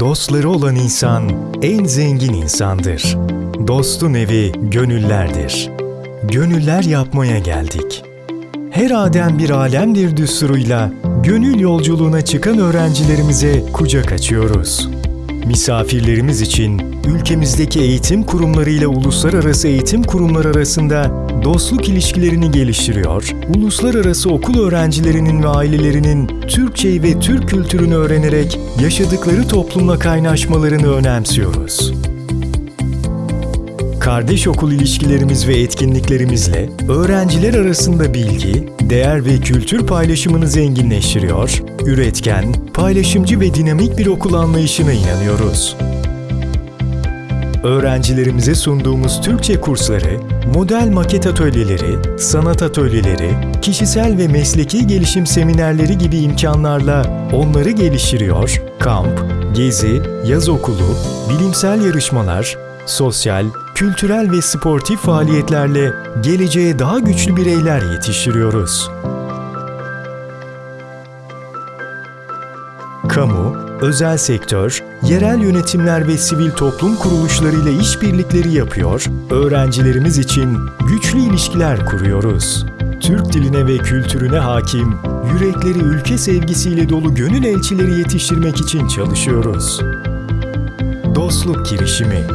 Dostları olan insan en zengin insandır. Dostun evi gönüllerdir. Gönüller yapmaya geldik. Her adem bir alemdir düsturuyla gönül yolculuğuna çıkan öğrencilerimize kucak açıyoruz. Misafirlerimiz için ülkemizdeki eğitim kurumlarıyla uluslararası eğitim kurumları arasında dostluk ilişkilerini geliştiriyor, uluslararası okul öğrencilerinin ve ailelerinin Türkçeyi ve Türk kültürünü öğrenerek yaşadıkları toplumla kaynaşmalarını önemsiyoruz. Kardeş okul ilişkilerimiz ve etkinliklerimizle öğrenciler arasında bilgi, değer ve kültür paylaşımını zenginleştiriyor, üretken, paylaşımcı ve dinamik bir okul anlayışına inanıyoruz. Öğrencilerimize sunduğumuz Türkçe kursları, model maket atölyeleri, sanat atölyeleri, kişisel ve mesleki gelişim seminerleri gibi imkanlarla onları geliştiriyor, kamp, gezi, yaz okulu, bilimsel yarışmalar, sosyal, kültürel ve sportif faaliyetlerle geleceğe daha güçlü bireyler yetiştiriyoruz. Kamu, özel sektör, yerel yönetimler ve sivil toplum kuruluşlarıyla işbirlikleri yapıyor, öğrencilerimiz için güçlü ilişkiler kuruyoruz. Türk diline ve kültürüne hakim, yürekleri ülke sevgisiyle dolu gönül elçileri yetiştirmek için çalışıyoruz. Dostluk girişimi